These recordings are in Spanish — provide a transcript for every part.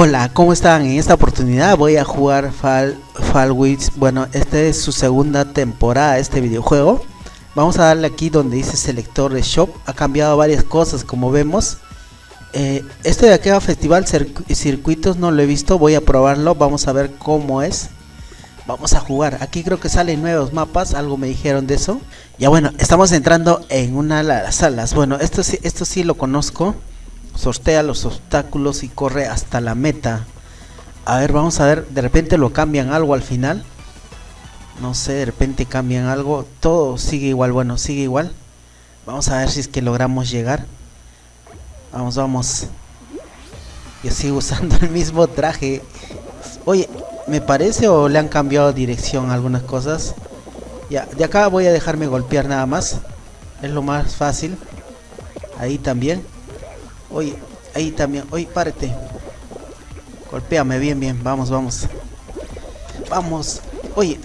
Hola, ¿cómo están? En esta oportunidad voy a jugar Fall, Fall Bueno, esta es su segunda temporada este videojuego. Vamos a darle aquí donde dice selector de shop. Ha cambiado varias cosas como vemos. Eh, este de aquí a Festival Circuitos no lo he visto. Voy a probarlo. Vamos a ver cómo es. Vamos a jugar. Aquí creo que salen nuevos mapas. Algo me dijeron de eso. Ya bueno, estamos entrando en una de las salas. Bueno, esto sí, esto sí lo conozco sortea los obstáculos y corre hasta la meta. A ver, vamos a ver, de repente lo cambian algo al final. No sé, de repente cambian algo. Todo sigue igual, bueno, sigue igual. Vamos a ver si es que logramos llegar. Vamos, vamos. Yo sigo usando el mismo traje. Oye, ¿me parece o le han cambiado dirección algunas cosas? Ya, de acá voy a dejarme golpear nada más. Es lo más fácil. Ahí también. Oye, ahí también. Oye, párate. Golpéame bien, bien. Vamos, vamos. Vamos. Oye.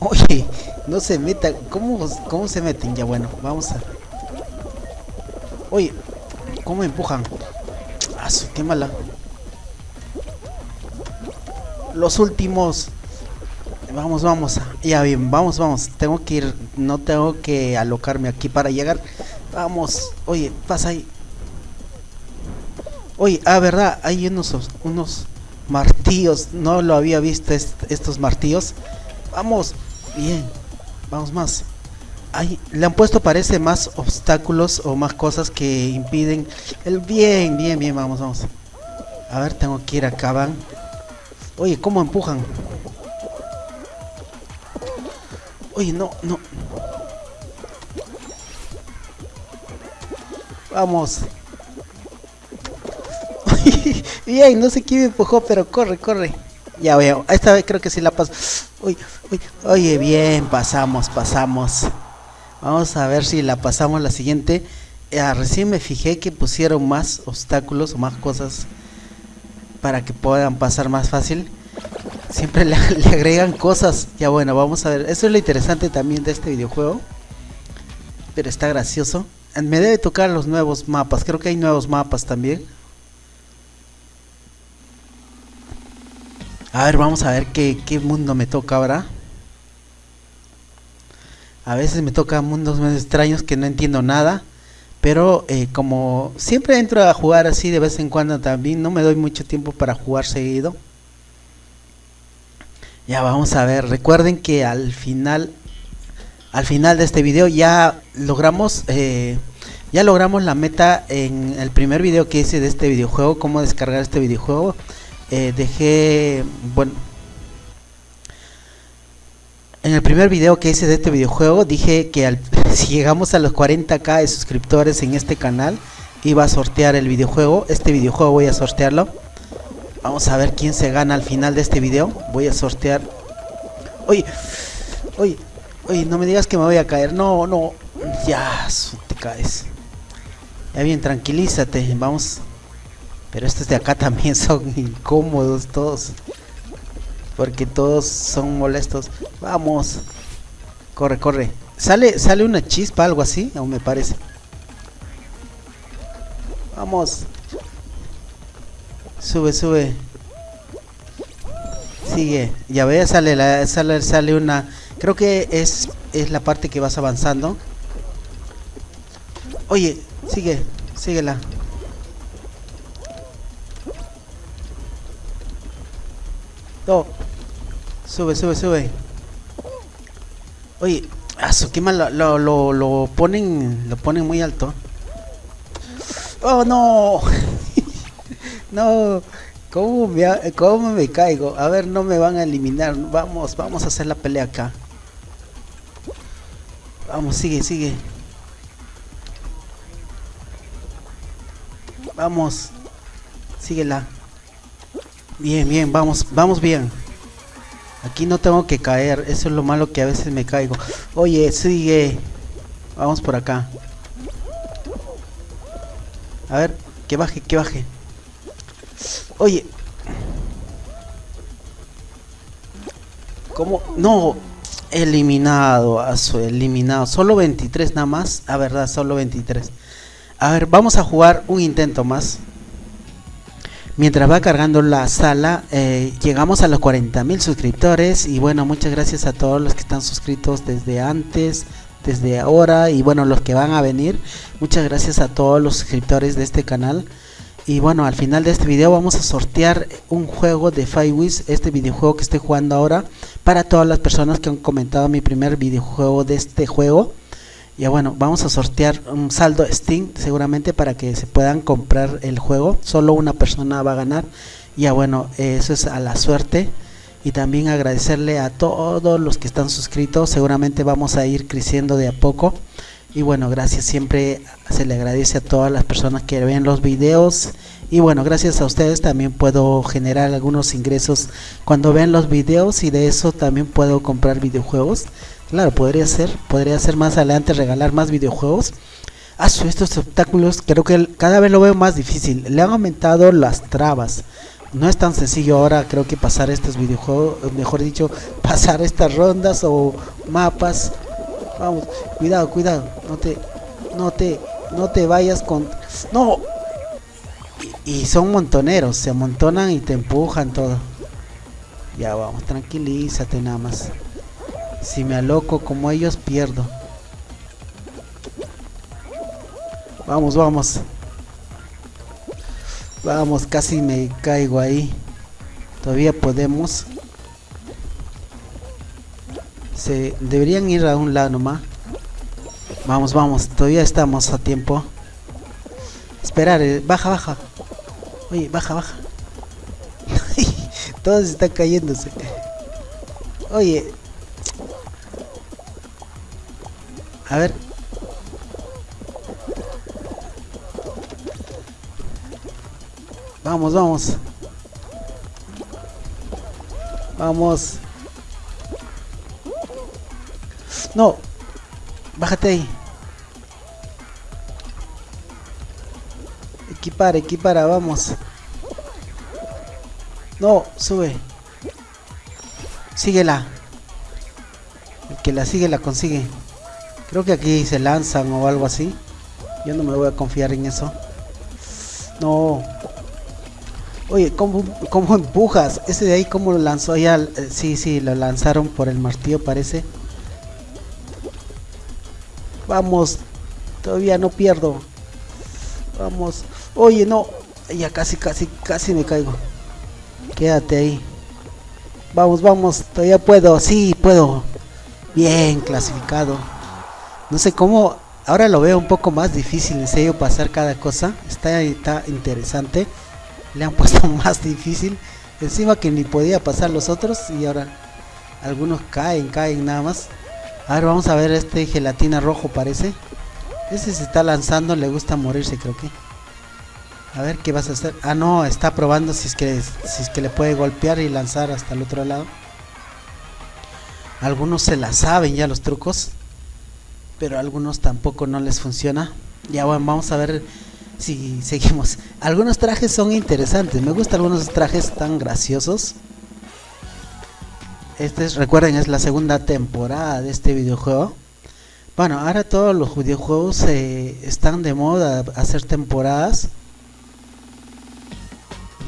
Oye, no se meta. ¿Cómo, cómo se meten? Ya bueno, vamos a... Oye, ¿cómo empujan? Ah, qué mala. Los últimos. Vamos, vamos. Ya bien, vamos, vamos. Tengo que ir. No tengo que alocarme aquí para llegar. Vamos. Oye, pasa ahí. Oye, ah, verdad, hay unos, unos martillos, no lo había visto estos martillos. Vamos, bien, vamos más. Ahí, le han puesto parece más obstáculos o más cosas que impiden el bien, bien, bien, vamos, vamos. A ver, tengo que ir acá, van. Oye, ¿cómo empujan? Oye, no, no. Vamos. Bien, no sé quién me empujó, pero corre, corre. Ya veo, esta vez creo que sí la paso. Uy, uy, oye, bien, pasamos, pasamos. Vamos a ver si la pasamos la siguiente. Ah, recién me fijé que pusieron más obstáculos o más cosas para que puedan pasar más fácil. Siempre le, le, agregan cosas. Ya bueno, vamos a ver. Eso es lo interesante también de este videojuego. Pero está gracioso. Me debe tocar los nuevos mapas. Creo que hay nuevos mapas también. A ver, vamos a ver qué, mundo me toca ahora. A veces me toca mundos más extraños que no entiendo nada. Pero eh, como siempre entro a jugar así de vez en cuando también, no me doy mucho tiempo para jugar seguido. Ya vamos a ver, recuerden que al final, al final de este video ya logramos, eh, ya logramos la meta en el primer video que hice de este videojuego, cómo descargar este videojuego. Eh, dejé, bueno, en el primer video que hice de este videojuego dije que si llegamos a los 40k de suscriptores en este canal iba a sortear el videojuego. Este videojuego voy a sortearlo. Vamos a ver quién se gana al final de este video. Voy a sortear. Oye, oye, oye, no me digas que me voy a caer. No, no. Ya, te caes. Ya bien, tranquilízate. Vamos pero estos de acá también son incómodos todos. Porque todos son molestos. Vamos. Corre, corre. Sale, sale una chispa, algo así, aún me parece. Vamos. Sube, sube. Sigue. Ya ve, sale, la, sale, sale una... Creo que es, es la parte que vas avanzando. Oye, sigue, síguela. Sube, sube, sube. Oye, eso, qué mal lo, lo, lo, ponen, lo ponen muy alto. Oh, no. no. ¿Cómo me, ¿Cómo me caigo? A ver, no me van a eliminar. Vamos, vamos a hacer la pelea acá. Vamos, sigue, sigue. Vamos. Síguela. Bien, bien, vamos, vamos bien. Aquí no tengo que caer, eso es lo malo que a veces me caigo. Oye, sigue. Vamos por acá. A ver, que baje, que baje. Oye. ¿Cómo? No. Eliminado, su eliminado. Solo 23 nada más. A verdad, solo 23. A ver, vamos a jugar un intento más. Mientras va cargando la sala eh, llegamos a los 40 mil suscriptores y bueno muchas gracias a todos los que están suscritos desde antes desde ahora y bueno los que van a venir. Muchas gracias a todos los suscriptores de este canal. Y bueno al final de este video vamos a sortear un juego de Firewiz este videojuego que estoy jugando ahora para todas las personas que han comentado mi primer videojuego de este juego ya bueno vamos a sortear un saldo Steam seguramente para que se puedan comprar el juego. Solo una persona va a ganar. Ya bueno eso es a la suerte. Y también agradecerle a todos los que están suscritos. Seguramente vamos a ir creciendo de a poco. Y bueno gracias siempre se le agradece a todas las personas que ven los videos. Y bueno gracias a ustedes también puedo generar algunos ingresos cuando ven los videos y de eso también puedo comprar videojuegos claro podría ser podría ser más adelante regalar más videojuegos ah, estos obstáculos creo que cada vez lo veo más difícil le han aumentado las trabas no es tan sencillo ahora creo que pasar estos videojuegos, mejor dicho, pasar estas rondas o mapas. Vamos, cuidado, cuidado, no te, no te, no te vayas con, no. Y, son montoneros, se amontonan y te empujan todo. Ya vamos, tranquilízate nada más. Si me aloco como ellos pierdo. Vamos, vamos. Vamos, casi me caigo ahí. Todavía podemos. Se deberían ir a un lado nomás. Vamos, vamos, todavía estamos a tiempo. Esperar, eh, baja, baja. Oye, baja, baja. Todos están cayéndose. Oye. A ver, Vamos, vamos. Vamos. No. Bájate ahí. Equipar, equipara, vamos. No, sube. Síguela. El que la sigue la consigue. Creo que aquí se lanzan o algo así. Yo no me voy a confiar en eso. No. Oye, ¿cómo, ¿cómo, empujas? Ese de ahí, ¿cómo lo lanzó? Ya, eh, sí, sí, lo lanzaron por el martillo, parece. Vamos, todavía no pierdo. Vamos. Oye, no. Ya casi, casi, casi me caigo. Quédate ahí. Vamos, vamos, todavía puedo. Sí, puedo. Bien, clasificado. No sé cómo. Ahora lo veo un poco más difícil, en serio, pasar cada cosa. Está, está interesante le han puesto más difícil encima que ni podía pasar los otros y ahora algunos caen caen nada más a ver vamos a ver este gelatina rojo parece este se está lanzando le gusta morirse creo que a ver qué vas a hacer ah no está probando si es que si es que le puede golpear y lanzar hasta el otro lado algunos se la saben ya los trucos pero algunos tampoco no les funciona ya bueno vamos a ver si seguimos. Algunos trajes son interesantes. Me gustan algunos trajes tan graciosos. Este es, recuerden, es la segunda temporada de este videojuego. Bueno, ahora todos los videojuegos eh, están de moda hacer temporadas.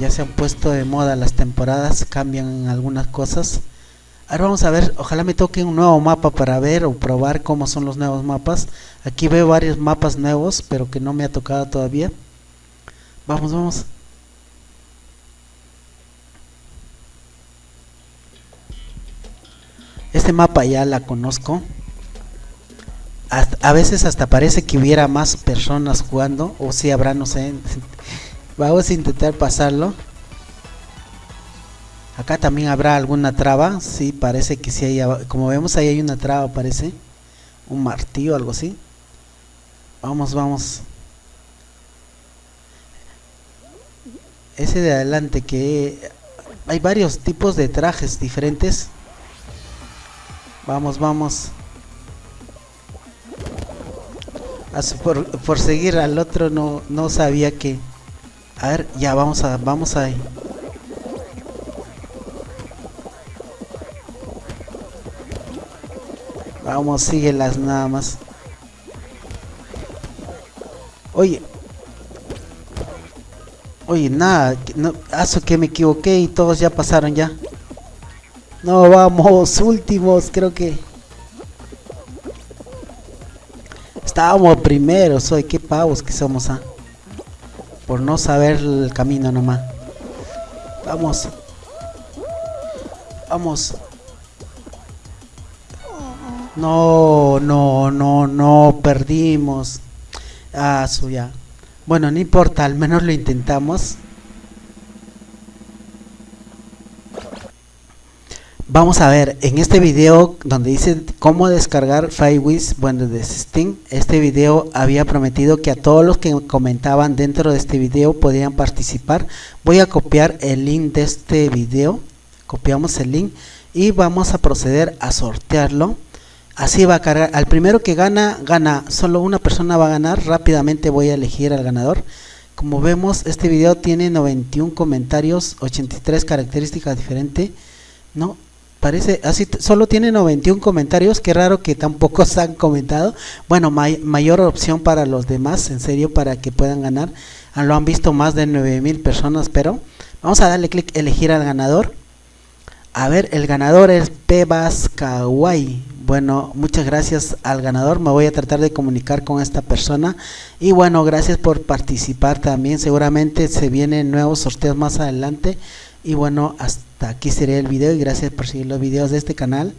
Ya se han puesto de moda las temporadas, cambian algunas cosas. Ahora vamos a ver, ojalá me toque un nuevo mapa para ver o probar cómo son los nuevos mapas. Aquí veo varios mapas nuevos, pero que no me ha tocado todavía. Vamos, vamos. Este mapa ya la conozco. a veces hasta parece que hubiera más personas jugando, o si habrá, no sé. Vamos a intentar pasarlo. Acá también habrá alguna traba, sí, parece que sí hay, como vemos ahí hay una traba, parece, un martillo, algo así. Vamos, vamos. Ese de adelante que hay varios tipos de trajes diferentes. Vamos, vamos. Por, por seguir al otro no, no sabía que... A ver, ya vamos a, vamos ahí. Vamos, síguelas nada más. Oye. Oye, nada, no, hace que me equivoqué y todos ya pasaron ya. No, vamos, últimos, creo que... Estábamos primeros hoy, qué pavos que somos, ¿ah? Por no saber el camino nomás. Vamos. Vamos. No, no, no, no, perdimos. Ah, suya. Bueno, no importa, al menos lo intentamos. Vamos a ver, en este video donde dice cómo descargar FireWiz, bueno, de Steam, este video había prometido que a todos los que comentaban dentro de este video podían participar. Voy a copiar el link de este video, copiamos el link y vamos a proceder a sortearlo. Así va a cargar, al primero que gana, gana, solo una persona va a ganar, rápidamente voy a elegir al ganador. Como vemos, este video tiene 91 comentarios, 83 características diferentes, ¿no? Parece, así solo tiene 91 comentarios, qué raro que tampoco se han comentado. Bueno, mayor opción para los demás, en serio, para que puedan ganar. Lo han visto más de 9000 personas, pero vamos a darle clic elegir al ganador. A ver, el ganador es Pebas Kawaii. Bueno, muchas gracias al ganador. Me voy a tratar de comunicar con esta persona. Y bueno, gracias por participar también. Seguramente se vienen nuevos sorteos más adelante. Y bueno, hasta aquí sería el video y gracias por seguir los videos de este canal.